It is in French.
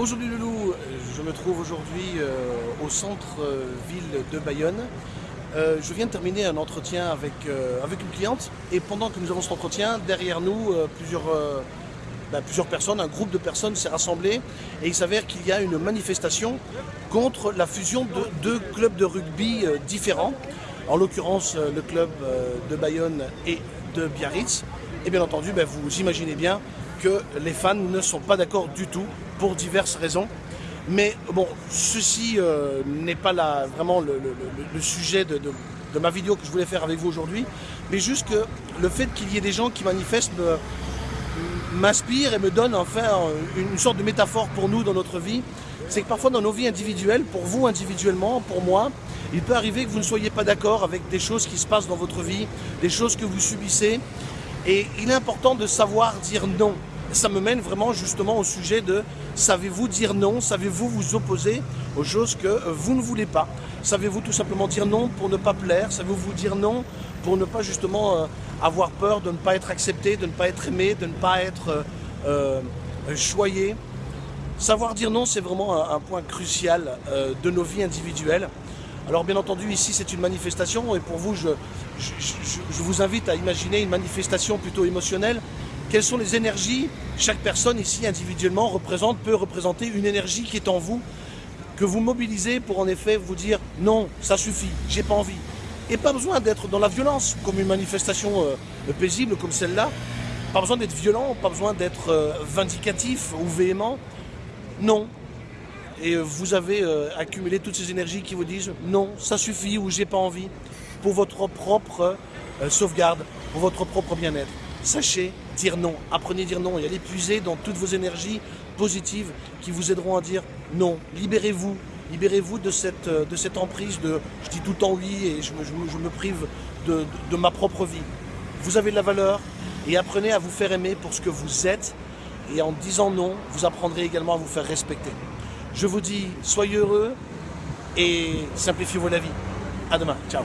Bonjour du Loulou, je me trouve aujourd'hui euh, au centre-ville de Bayonne. Euh, je viens de terminer un entretien avec, euh, une cliente et pendant que nous avons cet entretien, derrière nous, plusieurs, ben, plusieurs personnes, un groupe de personnes s'est rassemblé et il s'avère qu'il y a une manifestation contre la fusion de deux clubs de rugby différents, en l'occurrence le club de Bayonne et de Biarritz. Et bien entendu, ben, vous imaginez bien que les fans ne sont pas d'accord du tout pour diverses raisons. Mais bon, ceci euh, n'est pas vraiment le, sujet de, ma vidéo que je voulais faire avec vous aujourd'hui, mais juste que le fait qu'il y ait des gens qui manifestent m'inspire et me donne enfin une sorte de métaphore pour nous dans notre vie. C'est que parfois dans nos vies individuelles, pour vous individuellement, pour moi, il peut arriver que vous ne soyez pas d'accord avec des choses qui se passent dans votre vie, des choses que vous subissez. Et il est important de savoir dire non ça me mène vraiment justement au sujet de savez-vous dire non Savez-vous vous opposer aux choses que euh, vous ne voulez pas? Savez-vous tout simplement dire non pour ne pas plaire? Savez-vous vous dire non pour ne pas justement euh, avoir peur de ne pas être accepté, de ne pas être aimé, de ne pas être euh, choyé? Savoir dire non, c'est vraiment un, point crucial de nos vies individuelles. Alors bien entendu, ici c'est une manifestation et pour vous, je, je vous invite à imaginer une manifestation plutôt émotionnelle quelles sont les énergies Chaque personne ici individuellement représente, peut représenter une énergie qui est en vous, que vous mobilisez pour en effet vous dire non, ça suffit, j'ai pas envie. Et pas besoin d'être dans la violence, comme une manifestation euh, paisible comme celle-là. Pas besoin d'être violent, pas besoin d'être euh, vindicatif ou véhément. Non. Et euh, vous avez accumulé toutes ces énergies qui vous disent non, ça suffit ou j'ai pas envie, pour votre propre sauvegarde, pour votre propre bien-être sachez dire non. Apprenez à dire non et allez puiser dans toutes vos énergies positives qui vous aideront à dire non. Libérez-vous. Libérez-vous de cette, euh, de emprise de je dis tout le temps oui et je me, prive de, de ma propre vie. Vous avez de la valeur et apprenez à vous faire aimer pour ce que vous êtes. Et en disant non, vous apprendrez également à vous faire respecter. Je vous dis, soyez heureux et simplifiez-vous la vie. À demain. Ciao.